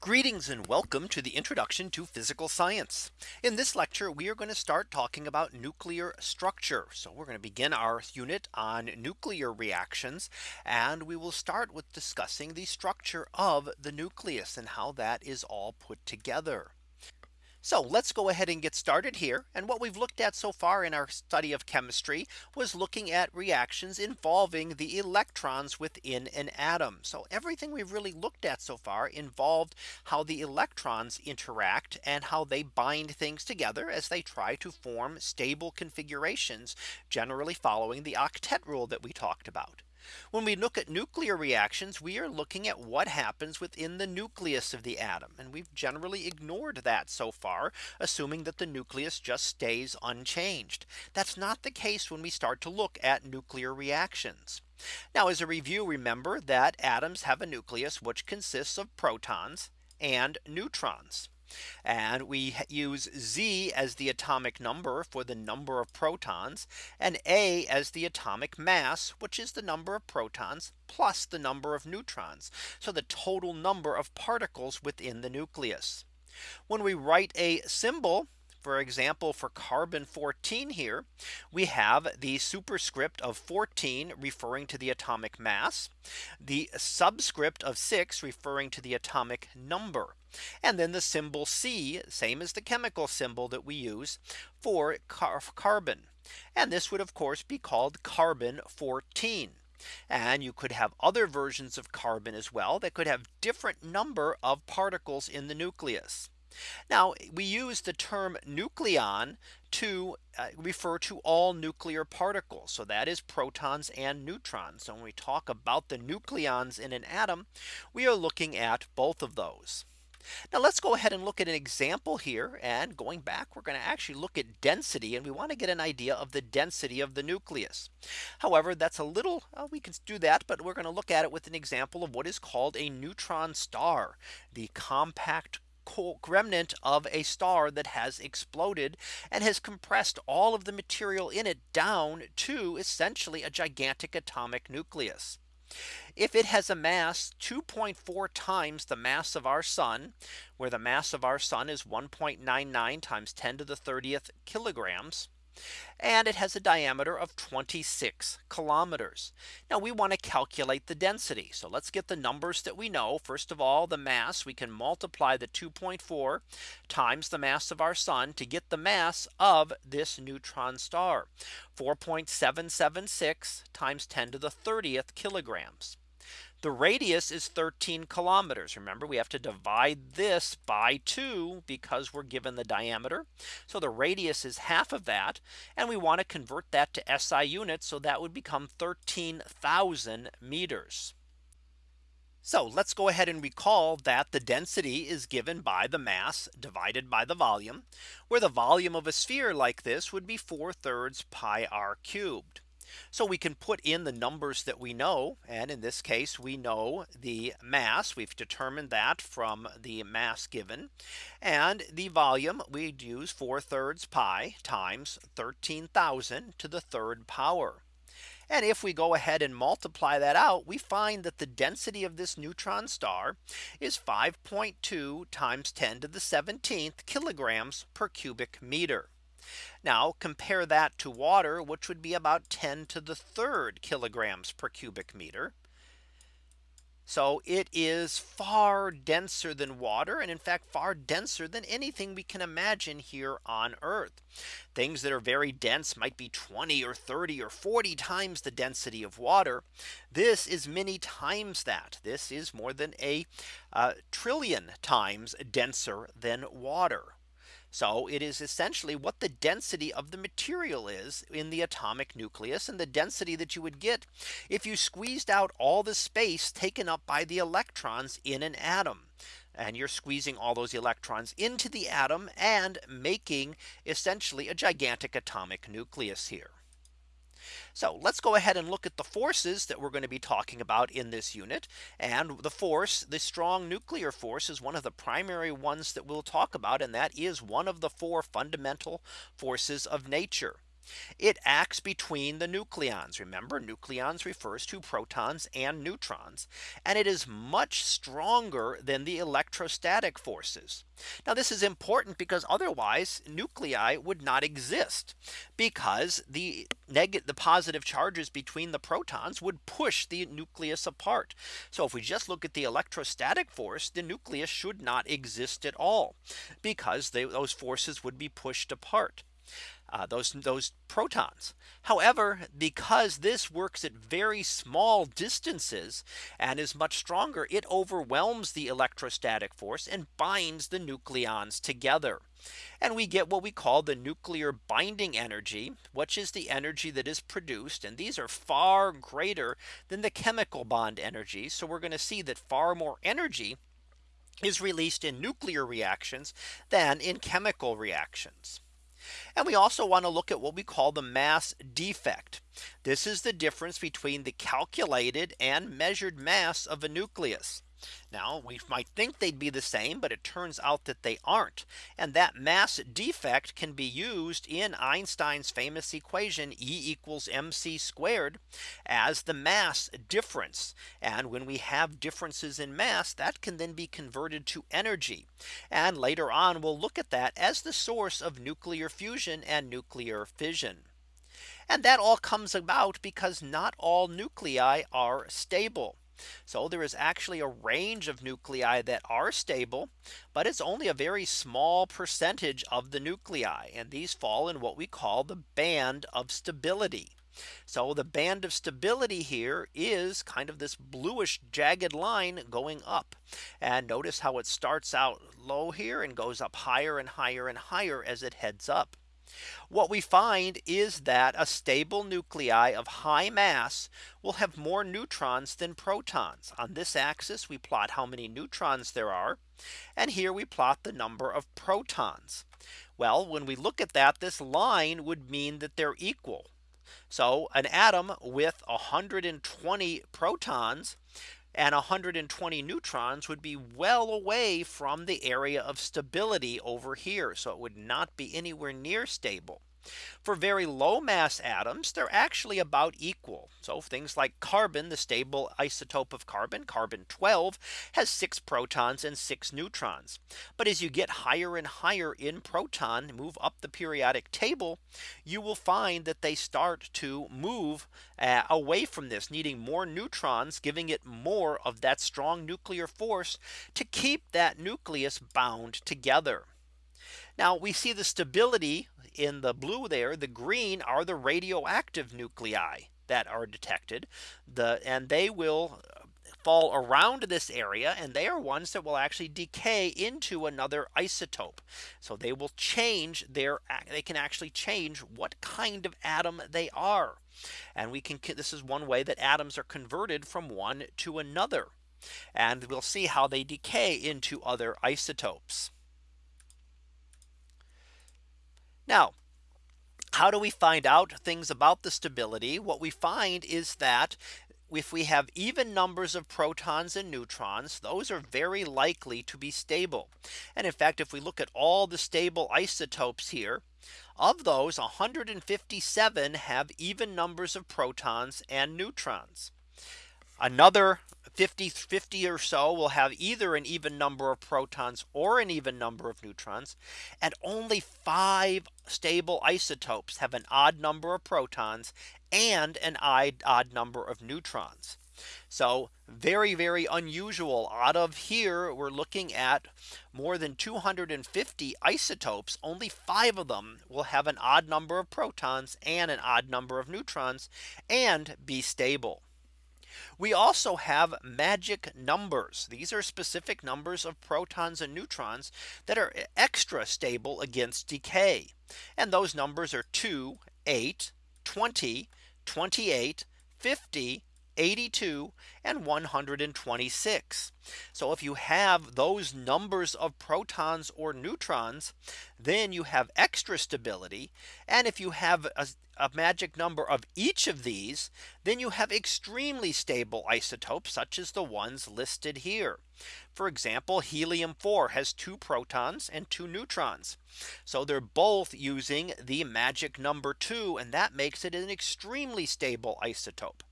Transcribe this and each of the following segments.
Greetings and welcome to the introduction to physical science. In this lecture, we are going to start talking about nuclear structure. So we're going to begin our unit on nuclear reactions. And we will start with discussing the structure of the nucleus and how that is all put together. So let's go ahead and get started here. And what we've looked at so far in our study of chemistry was looking at reactions involving the electrons within an atom. So everything we've really looked at so far involved how the electrons interact and how they bind things together as they try to form stable configurations, generally following the octet rule that we talked about. When we look at nuclear reactions, we are looking at what happens within the nucleus of the atom. And we've generally ignored that so far, assuming that the nucleus just stays unchanged. That's not the case when we start to look at nuclear reactions. Now as a review, remember that atoms have a nucleus which consists of protons and neutrons. And we use Z as the atomic number for the number of protons and A as the atomic mass, which is the number of protons plus the number of neutrons. So the total number of particles within the nucleus. When we write a symbol for example, for carbon 14 here, we have the superscript of 14 referring to the atomic mass, the subscript of 6 referring to the atomic number. And then the symbol C, same as the chemical symbol that we use for car carbon. And this would of course be called carbon 14. And you could have other versions of carbon as well that could have different number of particles in the nucleus. Now we use the term nucleon to uh, refer to all nuclear particles. So that is protons and neutrons. So when we talk about the nucleons in an atom, we are looking at both of those. Now let's go ahead and look at an example here. And going back, we're going to actually look at density. And we want to get an idea of the density of the nucleus. However, that's a little uh, we can do that. But we're going to look at it with an example of what is called a neutron star, the compact remnant of a star that has exploded and has compressed all of the material in it down to essentially a gigantic atomic nucleus. If it has a mass 2.4 times the mass of our sun, where the mass of our sun is 1.99 times 10 to the 30th kilograms, and it has a diameter of 26 kilometers. Now we want to calculate the density. So let's get the numbers that we know. First of all, the mass we can multiply the 2.4 times the mass of our sun to get the mass of this neutron star 4.776 times 10 to the 30th kilograms. The radius is 13 kilometers. Remember, we have to divide this by 2 because we're given the diameter. So the radius is half of that. And we want to convert that to SI units. So that would become 13,000 meters. So let's go ahead and recall that the density is given by the mass divided by the volume, where the volume of a sphere like this would be 4 thirds pi r cubed. So we can put in the numbers that we know. And in this case, we know the mass. We've determined that from the mass given. And the volume we'd use 4 thirds pi times 13,000 to the third power. And if we go ahead and multiply that out, we find that the density of this neutron star is 5.2 times 10 to the 17th kilograms per cubic meter. Now compare that to water, which would be about 10 to the third kilograms per cubic meter. So it is far denser than water and in fact far denser than anything we can imagine here on Earth. Things that are very dense might be 20 or 30 or 40 times the density of water. This is many times that this is more than a uh, trillion times denser than water. So it is essentially what the density of the material is in the atomic nucleus and the density that you would get if you squeezed out all the space taken up by the electrons in an atom. And you're squeezing all those electrons into the atom and making essentially a gigantic atomic nucleus here. So let's go ahead and look at the forces that we're going to be talking about in this unit. And the force, the strong nuclear force is one of the primary ones that we'll talk about. And that is one of the four fundamental forces of nature. It acts between the nucleons. Remember nucleons refers to protons and neutrons. And it is much stronger than the electrostatic forces. Now this is important because otherwise nuclei would not exist because the negative the positive charges between the protons would push the nucleus apart. So if we just look at the electrostatic force, the nucleus should not exist at all because they, those forces would be pushed apart uh, those those protons. However, because this works at very small distances and is much stronger, it overwhelms the electrostatic force and binds the nucleons together. And we get what we call the nuclear binding energy, which is the energy that is produced. And these are far greater than the chemical bond energy. So we're going to see that far more energy is released in nuclear reactions than in chemical reactions. And we also want to look at what we call the mass defect. This is the difference between the calculated and measured mass of a nucleus. Now we might think they'd be the same, but it turns out that they aren't. And that mass defect can be used in Einstein's famous equation E equals mc squared as the mass difference. And when we have differences in mass, that can then be converted to energy. And later on, we'll look at that as the source of nuclear fusion and nuclear fission. And that all comes about because not all nuclei are stable. So there is actually a range of nuclei that are stable, but it's only a very small percentage of the nuclei. And these fall in what we call the band of stability. So the band of stability here is kind of this bluish jagged line going up. And notice how it starts out low here and goes up higher and higher and higher as it heads up. What we find is that a stable nuclei of high mass will have more neutrons than protons. On this axis, we plot how many neutrons there are. And here we plot the number of protons. Well, when we look at that, this line would mean that they're equal. So an atom with 120 protons and 120 neutrons would be well away from the area of stability over here. So it would not be anywhere near stable. For very low mass atoms, they're actually about equal. So things like carbon, the stable isotope of carbon, carbon 12 has six protons and six neutrons. But as you get higher and higher in proton, move up the periodic table, you will find that they start to move uh, away from this needing more neutrons, giving it more of that strong nuclear force to keep that nucleus bound together. Now we see the stability in the blue there, the green are the radioactive nuclei that are detected. The and they will uh, fall around this area and they are ones that will actually decay into another isotope. So they will change their they can actually change what kind of atom they are. And we can this is one way that atoms are converted from one to another. And we'll see how they decay into other isotopes. Now, how do we find out things about the stability? What we find is that if we have even numbers of protons and neutrons, those are very likely to be stable. And in fact, if we look at all the stable isotopes here, of those 157 have even numbers of protons and neutrons. Another 50 50 or so will have either an even number of protons or an even number of neutrons and only five stable isotopes have an odd number of protons and an odd number of neutrons. So very, very unusual out of here. We're looking at more than 250 isotopes. Only five of them will have an odd number of protons and an odd number of neutrons and be stable. We also have magic numbers. These are specific numbers of protons and neutrons that are extra stable against decay. And those numbers are 2, 8, 20, 28, 50, 82 and 126. So if you have those numbers of protons or neutrons, then you have extra stability. And if you have a, a magic number of each of these, then you have extremely stable isotopes such as the ones listed here. For example, helium 4 has two protons and two neutrons. So they're both using the magic number two and that makes it an extremely stable isotope.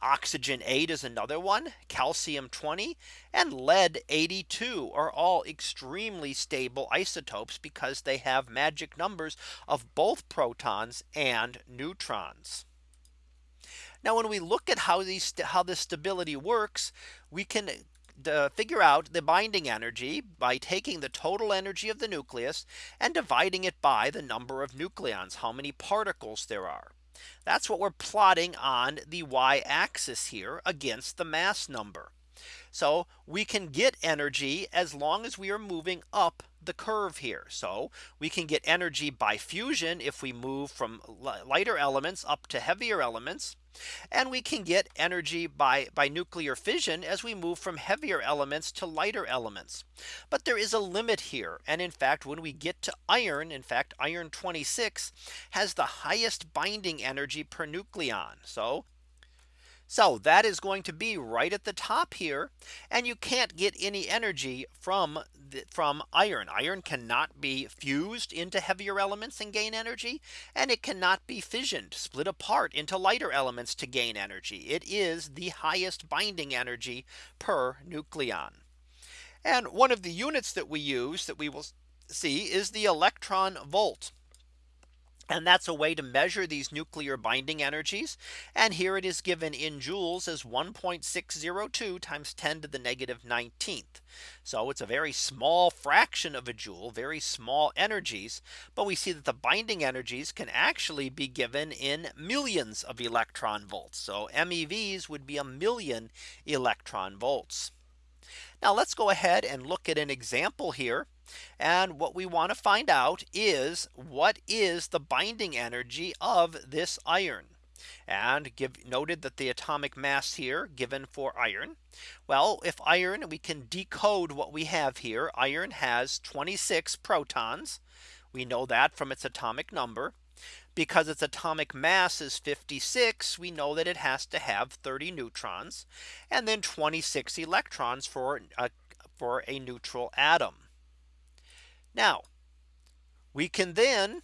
Oxygen 8 is another one, calcium 20 and lead 82 are all extremely stable isotopes because they have magic numbers of both protons and neutrons. Now when we look at how these how this stability works, we can uh, figure out the binding energy by taking the total energy of the nucleus and dividing it by the number of nucleons, how many particles there are. That's what we're plotting on the y axis here against the mass number. So we can get energy as long as we are moving up the curve here. So we can get energy by fusion if we move from lighter elements up to heavier elements. And we can get energy by by nuclear fission as we move from heavier elements to lighter elements. But there is a limit here. And in fact, when we get to iron, in fact, iron 26 has the highest binding energy per nucleon. So so that is going to be right at the top here. And you can't get any energy from the, from iron. Iron cannot be fused into heavier elements and gain energy. And it cannot be fissioned split apart into lighter elements to gain energy. It is the highest binding energy per nucleon. And one of the units that we use that we will see is the electron volt. And that's a way to measure these nuclear binding energies. And here it is given in joules as 1.602 times 10 to the negative 19th. So it's a very small fraction of a joule, very small energies. But we see that the binding energies can actually be given in millions of electron volts. So MEVs would be a million electron volts. Now let's go ahead and look at an example here. And what we want to find out is what is the binding energy of this iron and give noted that the atomic mass here given for iron. Well, if iron we can decode what we have here. Iron has 26 protons. We know that from its atomic number. Because its atomic mass is 56, we know that it has to have 30 neutrons and then 26 electrons for a, uh, for a neutral atom. Now we can then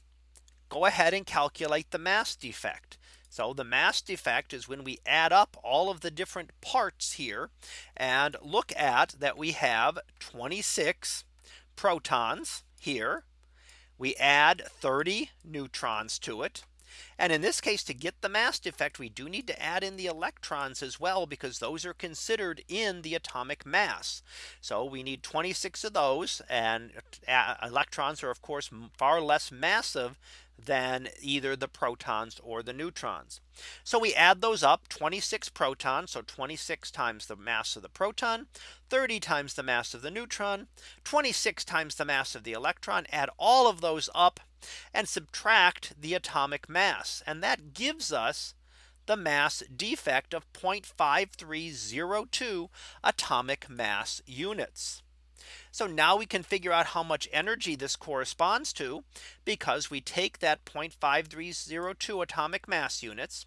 go ahead and calculate the mass defect. So the mass defect is when we add up all of the different parts here and look at that we have 26 protons here. We add 30 neutrons to it. And in this case, to get the mass defect, we do need to add in the electrons as well, because those are considered in the atomic mass. So we need 26 of those and uh, electrons are of course far less massive than either the protons or the neutrons. So we add those up 26 protons. So 26 times the mass of the proton, 30 times the mass of the neutron, 26 times the mass of the electron, add all of those up and subtract the atomic mass. And that gives us the mass defect of 0.5302 atomic mass units. So now we can figure out how much energy this corresponds to because we take that 0.5302 atomic mass units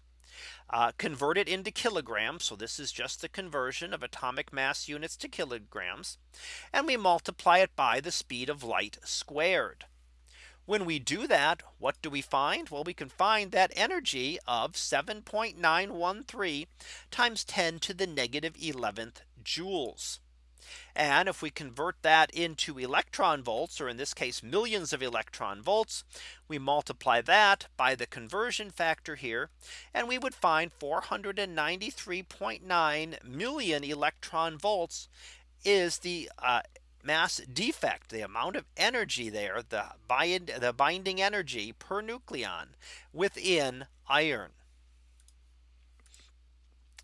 uh, convert it into kilograms. So this is just the conversion of atomic mass units to kilograms. And we multiply it by the speed of light squared. When we do that, what do we find? Well, we can find that energy of 7.913 times 10 to the negative 11th joules. And if we convert that into electron volts, or in this case, millions of electron volts, we multiply that by the conversion factor here, and we would find 493.9 million electron volts is the uh, mass defect, the amount of energy there, the bind, the binding energy per nucleon within iron.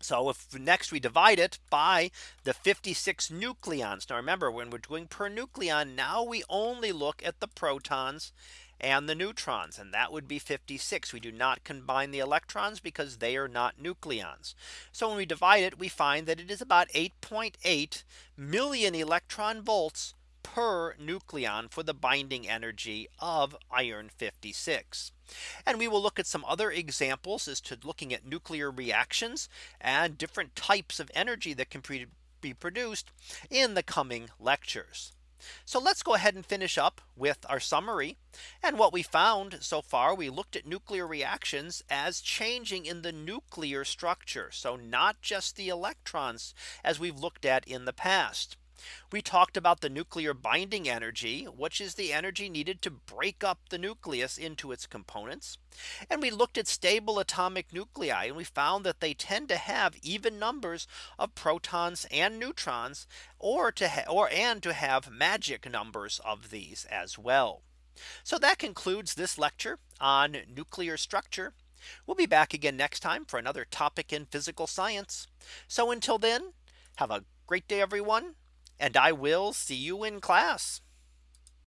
So if next we divide it by the 56 nucleons. Now remember when we're doing per nucleon now we only look at the protons and the neutrons and that would be 56. We do not combine the electrons because they are not nucleons. So when we divide it, we find that it is about 8.8 .8 million electron volts per nucleon for the binding energy of iron 56. And we will look at some other examples as to looking at nuclear reactions and different types of energy that can be produced in the coming lectures. So let's go ahead and finish up with our summary. And what we found so far, we looked at nuclear reactions as changing in the nuclear structure. So not just the electrons as we've looked at in the past. We talked about the nuclear binding energy, which is the energy needed to break up the nucleus into its components. And we looked at stable atomic nuclei and we found that they tend to have even numbers of protons and neutrons or to or and to have magic numbers of these as well. So that concludes this lecture on nuclear structure. We'll be back again next time for another topic in physical science. So until then, have a great day, everyone and I will see you in class.